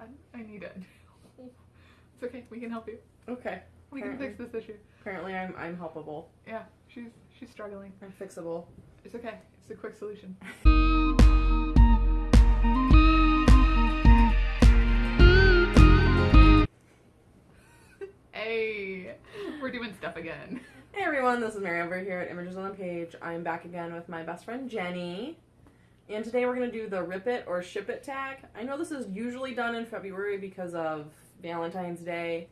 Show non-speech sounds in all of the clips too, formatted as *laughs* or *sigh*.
I, I need it. *laughs* It's okay. We can help you. Okay. We can fix this issue. Apparently, I'm I'm helpable. Yeah, she's she's struggling. I'm fixable. It's okay. It's a quick solution. *laughs* hey, we're doing stuff again. Hey everyone, this is Mary over here at Images on the Page. I'm back again with my best friend Jenny. And today we're going to do the Rip It or Ship It tag. I know this is usually done in February because of Valentine's Day.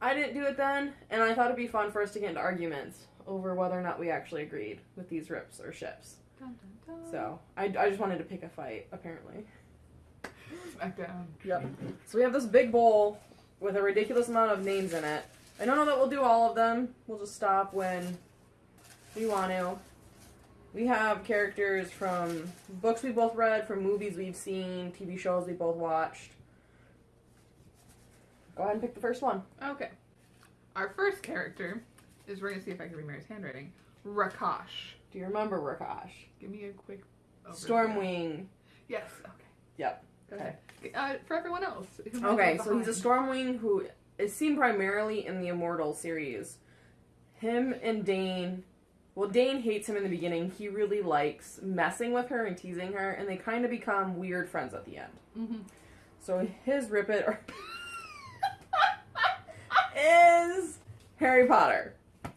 I didn't do it then, and I thought it'd be fun for us to get into arguments over whether or not we actually agreed with these rips or ships. Dun, dun, dun. So, I, I just wanted to pick a fight, apparently. Smackdown. Yep. So we have this big bowl with a ridiculous amount of names in it. I don't know that we'll do all of them. We'll just stop when we want to. We have characters from books we both read, from movies we've seen, TV shows we both watched. Go ahead and pick the first one. Okay. Our first character is we're gonna see if I can read Mary's handwriting. Rikash. Do you remember Rikash? Give me a quick overview. Stormwing. Yes. Okay. Yep. Go ahead. Uh, for everyone else. Okay, so he's a. Stormwing who is seen primarily in the Immortal series. Him and Daine, well, Daine hates him in the beginning. He really likes messing with her and teasing her, and they kind of become weird friends at the end. Mhm. So his Rip It or is Harry Potter. I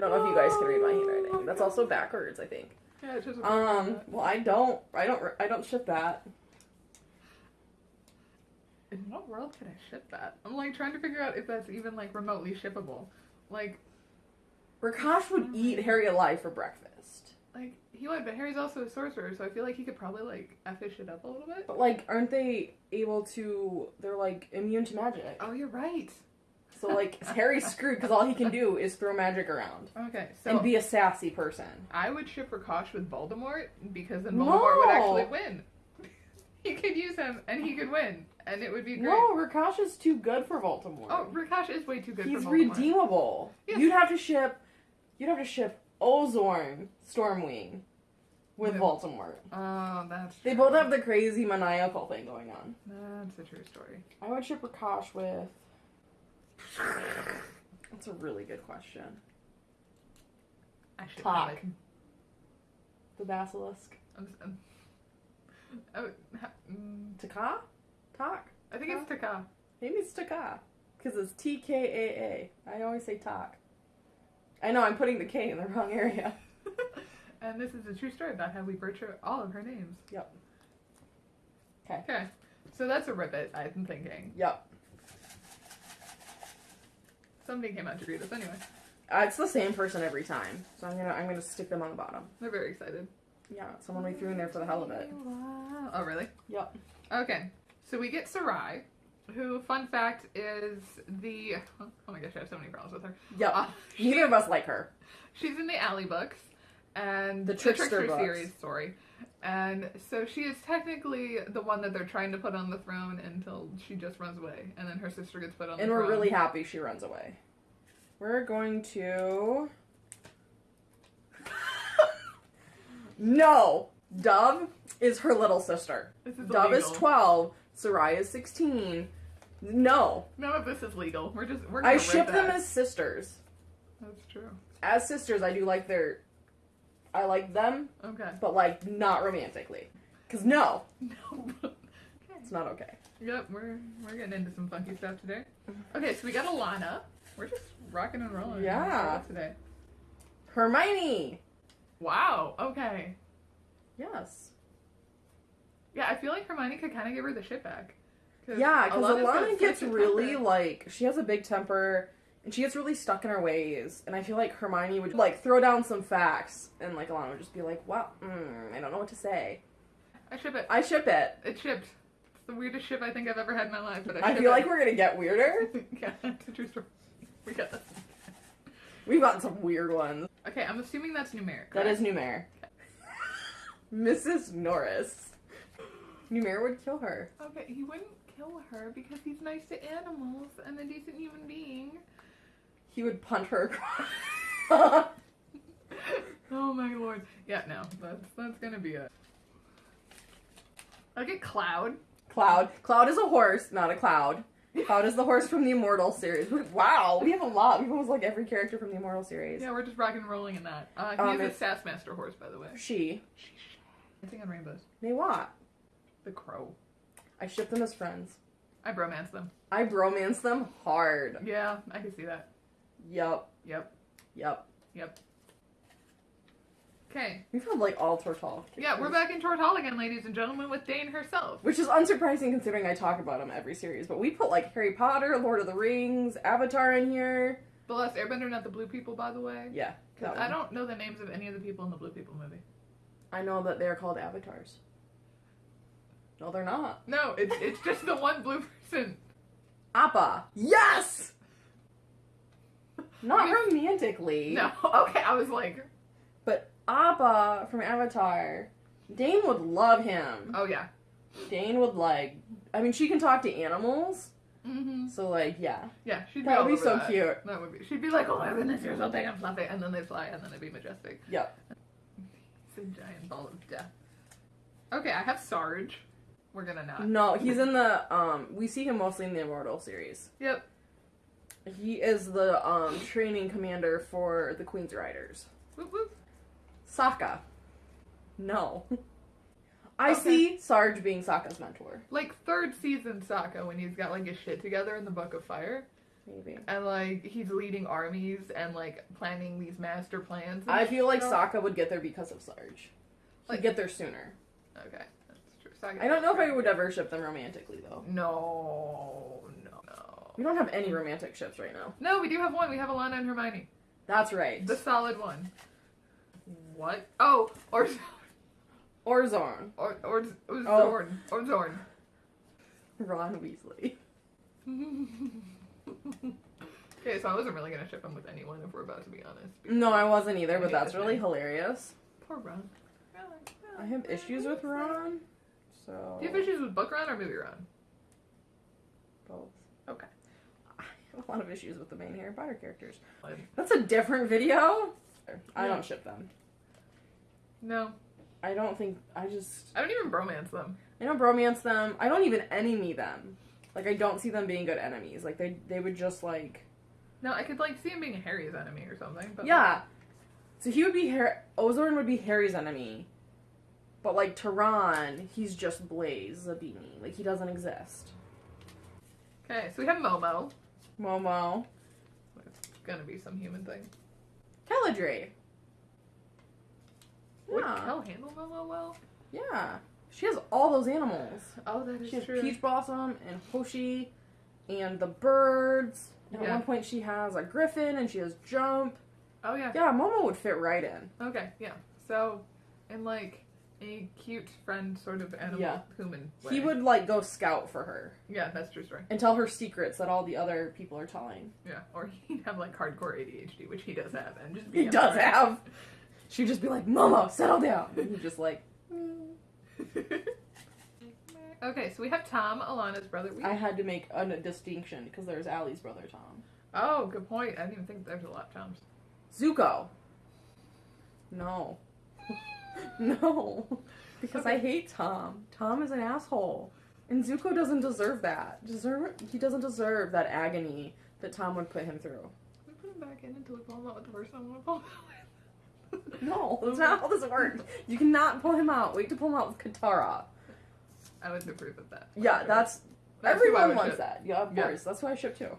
don't know if you guys can read my handwriting. That's also backwards, I think. Yeah, it's just Um, well, I don't, I don't, I don't ship that. In what world can I ship that? I'm like trying to figure out if that's even like remotely shippable. Like, Rikash would oh eat Harry alive for breakfast. like he would, but Harry's also a sorcerer, so I feel like he could probably like effish it up a little bit. But like, aren't they able to? They're like immune to magic. Oh, you're right. So like, Harry's *laughs* screwed because all he can do is throw magic around Okay, so and be a sassy person. I would ship Rikash with Voldemort because then Voldemort would actually No. win. *laughs* he could use him and he could win, and it would be great. No, Rikash is too good for Voldemort. Oh, Rikash is way too good he's for Voldemort. redeemable. Yes. You'd have to ship. You'd have to ship Ozorne Stormwing with Voldemort. Oh, that's true. They both have the crazy maniacal thing going on. That's a true story. I would ship Rikash with. *sighs* That's a really good question. I should Talk. like. The basilisk. I'm, I'm, oh, ha- mm, Taka? Tak? I think it's Taka. Maybe it's Taka. Because it's T K A A. I always say Tak. I know, I'm putting the K in the wrong area. *laughs* and this is a true story about how we butcher all of her names. Yep. Okay. Okay, so that's a ribbit. I'm thinking Yep. somebody came out to greet us anyway. Uh, it's the same person every time. So I'm gonna I'm gonna stick them on the bottom. They're very excited. Yeah, someone we threw in there for the hell of it. Oh, really? Yep. Okay, so we get Sarai, who, fun fact, is the. Oh my gosh, I have so many problems with her. Yeah, Uh, Neither of us like her. She's in the Aly books and The Trickster books. series, sorry. And so she is technically the one that they're trying to put on the throne until she just runs away, and then her sister gets put on And the we're throne. really happy she runs away. We're going to. *laughs* no! Dove is her little sister. This is Dove is 12. Sarai is 16. No. None of this is legal. We're just we're. I ship them as sisters. That's true. As sisters, I do like their. I like them, Okay. but like not romantically. Because no, *laughs* No. okay. *laughs* it's not okay. Yep, we're we're getting into some funky stuff today. Okay, so we got Alanna. We're just rocking and rolling. Yeah. Today. Hermione! Wow. Okay. Yes. Yeah, I feel like Hermione could kind of give her the shit back. Cause Yeah, because Alanna gets really temper. like she has a big temper and she gets really stuck in her ways. And I feel like Hermione would like throw down some facts and like Alanna would just be like, "Well, mm, I don't know what to say." I ship it. I ship it. It shipped. It's the weirdest ship I think I've ever had in my life, but I, I feel it. like we're gonna get weirder. *laughs* yeah, it's a true story. We got this. We've gotten some weird ones. Okay, I'm assuming that's numeric. That right? is Numair. *laughs* Mrs. Norris. Numair would kill her. Okay, he wouldn't kill her because he's nice to animals and a decent human being. He would punt her across. *laughs* Oh my lord. Yeah, no, that's that's gonna be it. I get Cloud. Cloud. Cloud is a horse, not a cloud. Cloud is the horse from the Immortal series. Wow, we have a lot. We've almost like every character from the Immortal series. Yeah, we're just rock and rolling in that. Uh, he Um, a Sassmaster horse, by the way. She. Dancing on Rainbows. They what? The Crow. I ship them as friends. I bromance them. I bromance them hard. Yeah, I can see that. Yup. Yep. Yup. Yep. Okay. We've had like all Tortall. Yeah, we're back in Tortall again, ladies and gentlemen, with Daine herself. Which is unsurprising considering I talk about them every series. But we put like Harry Potter, Lord of the Rings, Avatar in here. The Last Airbender, not the Blue People, by the way. Yeah. 'Cause that I don't know the names of any of the people in the Blue People movie. I know that they're called avatars. No, they're not. No, it's it's just the one blue person. Appa. Yes! Not romantically. No, *laughs* okay, I was like, But Appa from Avatar. Daine would love him. oh yeah. Daine would like. I mean, she can talk to animals. Mm-hmm. So, like, yeah. Yeah, she'd be That would be over so that. cute. That would be. She'd be like, "Oh my goodness, you're so big and fluffy," and then they fly, and then it'd be majestic. Yep. *laughs* It's a giant ball of death. Okay, I have Sarge. We're gonna not. No, he's in the. um. We see him mostly in the Immortal series. Yep. He is the um training commander for the Queen's Riders. Whoop, whoop. Sokka. No. *laughs* I Okay. see Sarge being Sokka's mentor. Like third season Sokka when he's got like his shit together in the Book of Fire, Maybe. and like he's leading armies and like planning these master plans. I feel like stuff. Sokka would get there because of Sarge. Like- get there sooner. Okay, that's I don't know if I would ever ship them romantically though. No, no, no. We don't have any romantic ships right now. No, we do have one. We have Alanna and Hermione. That's right. The solid one. What? Oh, or *laughs* Or Zorn. or or, or Oh. Zorn or Zorn. Ron Weasley. *laughs* okay, so I wasn't really gonna ship him with anyone if we're about to be honest. No, I wasn't either, I but that's really name. hilarious. Poor Ron. I have issues with Ron. So Do you have issues with book Ron or movie Ron? both. Okay. *laughs* I have a lot of issues with the main Harry Potter characters. That's a different video. I don't ship them. No, I don't think I just I don't even bromance them. I don't bromance them. I don't even enemy them. Like I don't see them being good enemies. Like they they would just like No, I could like see him being Harry's enemy or something. But yeah. So he would be Harry. Ozorne would be Harry's enemy, but like Tehran, he's just Blaise Zabini. Like he doesn't exist. Okay, so we have Momo. Momo, It's gonna be some human thing. Would Yeah, Kel handle Momo well? yeah. She has all those animals. Oh, that is She has true. Peach Blossom and Hoshi and the birds. And At one point, she has a griffin and she has jump. Oh yeah. Yeah, Momo would fit right in. Okay, yeah. So, and like a cute friend sort of animal Yeah. human. He way. would like go scout for her Yeah, that's true story. and tell her secrets that all the other people are telling. Yeah, or *laughs* he'd have like hardcore ADHD, which he does have, and just be He does have. *laughs* She'd just be like, Momo, settle down. And he'd just like, *laughs* okay, so we have Thom, Alanna's brother. We... I had to make a distinction because there's Aly's brother Thom. Oh, good point. I didn't even think there's a lot of Toms. Zuko. No. *laughs* no. Because I hate Thom. Thom is an asshole. And Zuko doesn't deserve that. Deserve he doesn't deserve that agony that Thom would put him through. We put him back in until we pull him out with the person I want to pull him out with. No, *laughs* that's not how this works. You cannot pull him out. Wait to pull him out with Katara. I would approve of that. Yeah, Sure. that's, That's everyone wants ship. that. Yeah, of Yeah. course. That's why I ship too.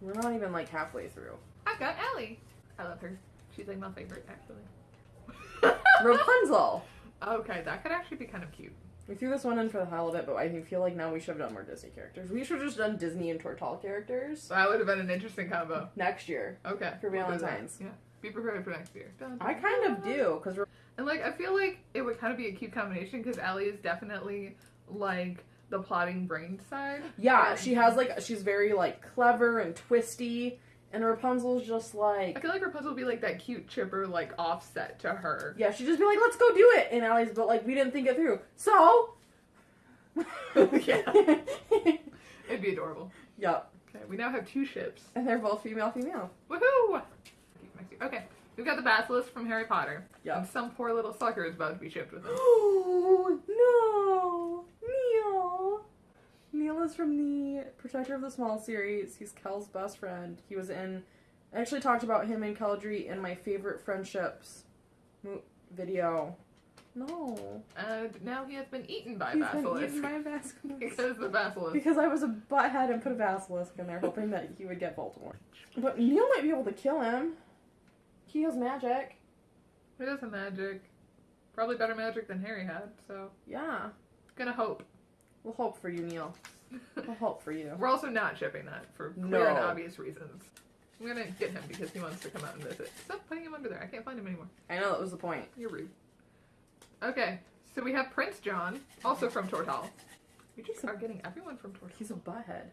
We're not even like halfway through. I've got Ellie. I love her. She's like my favorite, actually. Rapunzel. okay, that could actually be kind of cute. We threw this one in for the hell of it, but I feel like now we should have done more Disney characters. We should have just done Disney and Tortall characters that would have been an interesting combo. next year. Okay. For we'll. Valentine's. Yeah. Be prepared for next year. Dun, I dun, kind of do because And like, I feel like it would kind of be a cute combination because Ellie is definitely like the plotting brain side. Yeah. she has like she's very like clever and twisty, and Rapunzel's just like. I feel like Rapunzel would be like that cute, chipper, like offset to her. yeah, she'd just be like, let's go do it, and Aly's but like we didn't think it through, so Yeah. *laughs* *laughs* It'd be adorable. Yep, Okay, we now have two ships. and they're both female, female. Woohoo! Okay, we've got the Basilisk from Harry Potter. Yep. And some poor little sucker is about to be shipped with him. *gasps* Oh is from the Protector of the Small series. He's Kel's best friend. He was in. I actually talked about him in Keladry in my favorite friendships video. No. And now he has been eaten by He's Basilisk. been eaten by a *laughs* basilisk. because the Basilisk. Because I was a butthead and put a basilisk in there, hoping that he would get Voldemort. But Neal might be able to kill him. He has magic. He does have magic. Probably better magic than Harry had, so Yeah. gonna hope. We'll hope for you, Neal. We'll hope for you. We're also not shipping that for clear No. and obvious reasons. I'm gonna get him because he wants to come out and visit. Stop putting him under there. I can't find him anymore. I know that was the point. You're rude. Okay, so we have Prince John, also from Tortall. We just are getting everyone from Tortall. He's a butthead.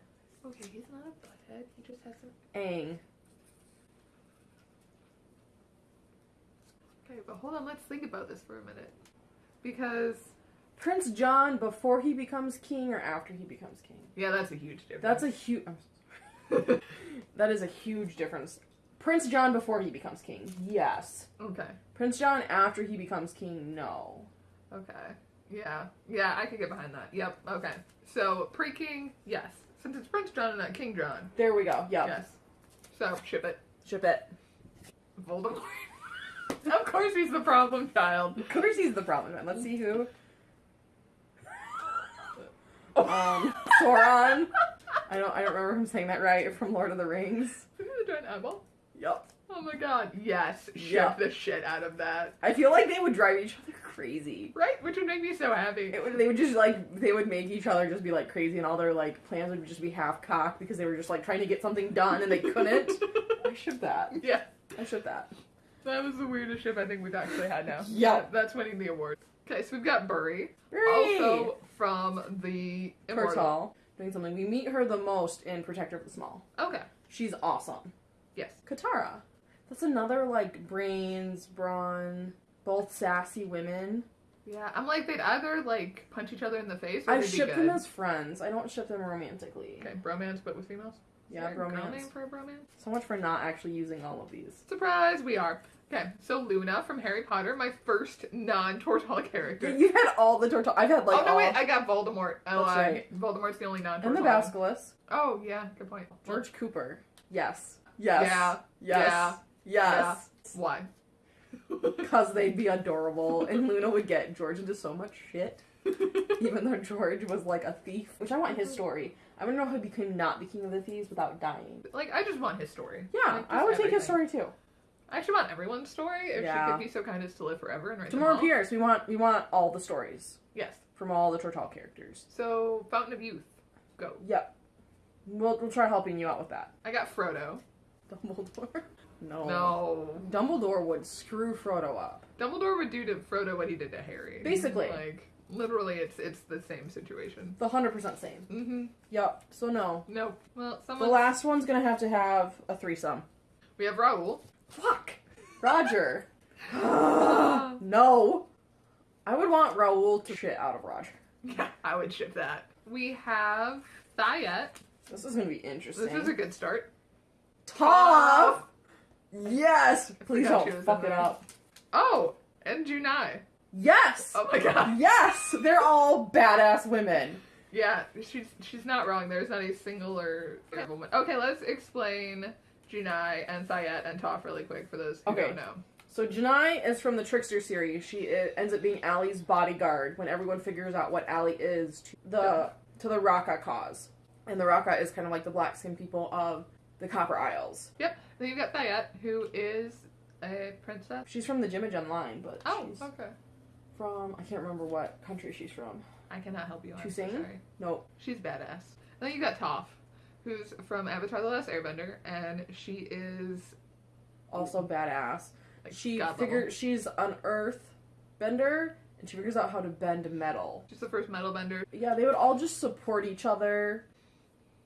Okay, he's not a butthead. He just has some. Aang. Okay, but hold on. Let's think about this for a minute, because Prince John before he becomes king or after he becomes king? yeah, that's a huge difference. That's a huge. *laughs* that is a huge difference. Prince John before he becomes king, yes. okay. Prince John after he becomes king, no. Okay. Yeah. Yeah, I could get behind that. Yep. Okay. So pre King, yes. Since it's Prince John and not King John, There we go. Yep. yes. So ship it. Ship it. Voldemort. *laughs* of course he's the problem child. Of course he's the problem. man. Let's see who. Um, Sauron. I don't. I don't remember him saying that right from Lord of the Rings. Isn't it a giant eyeball? Yep. Oh my god. Yes. Ship Yeah. the shit out of that. I feel like they would drive each other crazy. Right? Which would make me so happy. It would, they would just like they would make each other just be like crazy, and all their like plans would just be half cocked because they were just like trying to get something done and they couldn't. *laughs* I should that. yeah. I should that. That was the weirdest ship I think we've actually had now. Yeah. That- That's winning the award. Okay, so we've got Buri. Also from the Immortal. Doing something. We meet her the most in Protector of the Small. Okay. She's awesome. Yes. Katara. That's another like brains, brawn, both sassy women. Yeah, I'm like they'd either like punch each other in the face or I ship them as friends. I don't ship them romantically. Okay, bromance, but with females. Yeah, bromance. name for a bromance? So much for not actually using all of these. Surprise, we are. Okay, so Luna from Harry Potter, my first non-Tortall character. You've had all the Tortall. I've had like oh no, all. wait, I got Voldemort. Oh, That's I- right. Voldemort's the only non-Tortall. and the Basilisk. Oh yeah, good point. George Cooper. Yes. Yes. Yeah. Yes. Yes. Why? *laughs* Because they'd be adorable, and Luna would get George into so much shit, *laughs* even though George was like a thief. Which I want his story. I want to know how he became not the king of the thieves without dying. like, I just want his story. Yeah, Like, I would take his story too. I actually want everyone's story if Yeah. she could be so kind as to live forever and write them Tamora all. Pierce. We want we want all the stories Yes. from all the Tortall characters. So Fountain of Youth, go. Yep. We'll we'll try helping you out with that. I got Frodo. Dumbledore. *laughs* No. No. Dumbledore would screw Frodo up. Dumbledore would do to Frodo what he did to Harry. Basically. Like, literally, it's it's the same situation. The hundred percent same. Mm-hmm. Yep. So no. No. Well, The someone. last one's gonna have to have a threesome. we have Raoul. Fuck. Roger. *gasps* no. I would want Raoul to shit out of Roger. Yeah, I would ship that. We have Thayet. This is gonna be interesting. This is a good start. Toph. Yes. Please don't fuck it up. Oh, and Junai. Yes. Oh my god. *laughs* Yes. They're all badass women. Yeah, she's she's not wrong. There's not a single or woman. Okay, let's explain Junai and Thayet and Toph really quick for those who Okay. don't know. So Janai is from the Trickster series. She i ends up being Aly's bodyguard when everyone figures out what Aly is to the Yeah. to the Raka cause. And the Raka is kind of like the black skin people of the Copper Isles. Yep. Then you've got Thayet, who is a princess. She's from the Jimajun line, but Oh, she's okay. from I can't remember what country she's from. I cannot help you. I'm To so sing? sorry. Nope. She's badass. Then you got Toph, who's from Avatar: The Last Airbender, and she is Also badass. like She figure she's an earth bender and she figures out how to bend metal. She's the first metal bender. Yeah, they would all just support each other.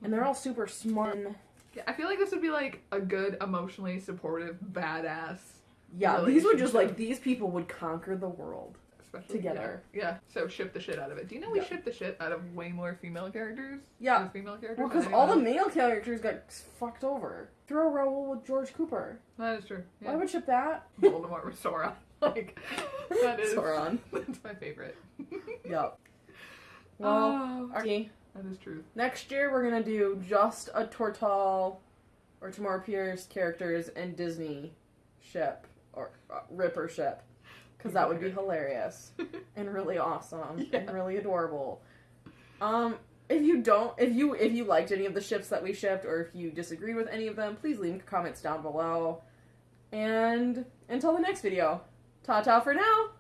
And they're all super smart. Yeah, I feel like this would be like a good, emotionally supportive, badass. Yeah, these would just like these people would conquer the world. Especially Together. Yeah. yeah. So ship the shit out of it. Do you know we Yeah. ship the shit out of way more female characters? Yeah. female characters. Well, because all the male characters got fucked over. Throw Raoul with George Cooper. That is true. Why would ship that? *laughs* Voldemort with Sora. *laughs* Like that is Sauron. *laughs* That's my favorite. Yep. Well, Oh. Archie, That is true. Next year, we're gonna do just a Tortall or Tamora Pierce characters and Disney ship or uh, Ripper ship, because that would be hilarious *laughs* and really awesome Yeah. and really adorable. Um, if you don't, if you if you liked any of the ships that we shipped, or if you disagreed with any of them, please leave comments down below. And until the next video, ta ta for now.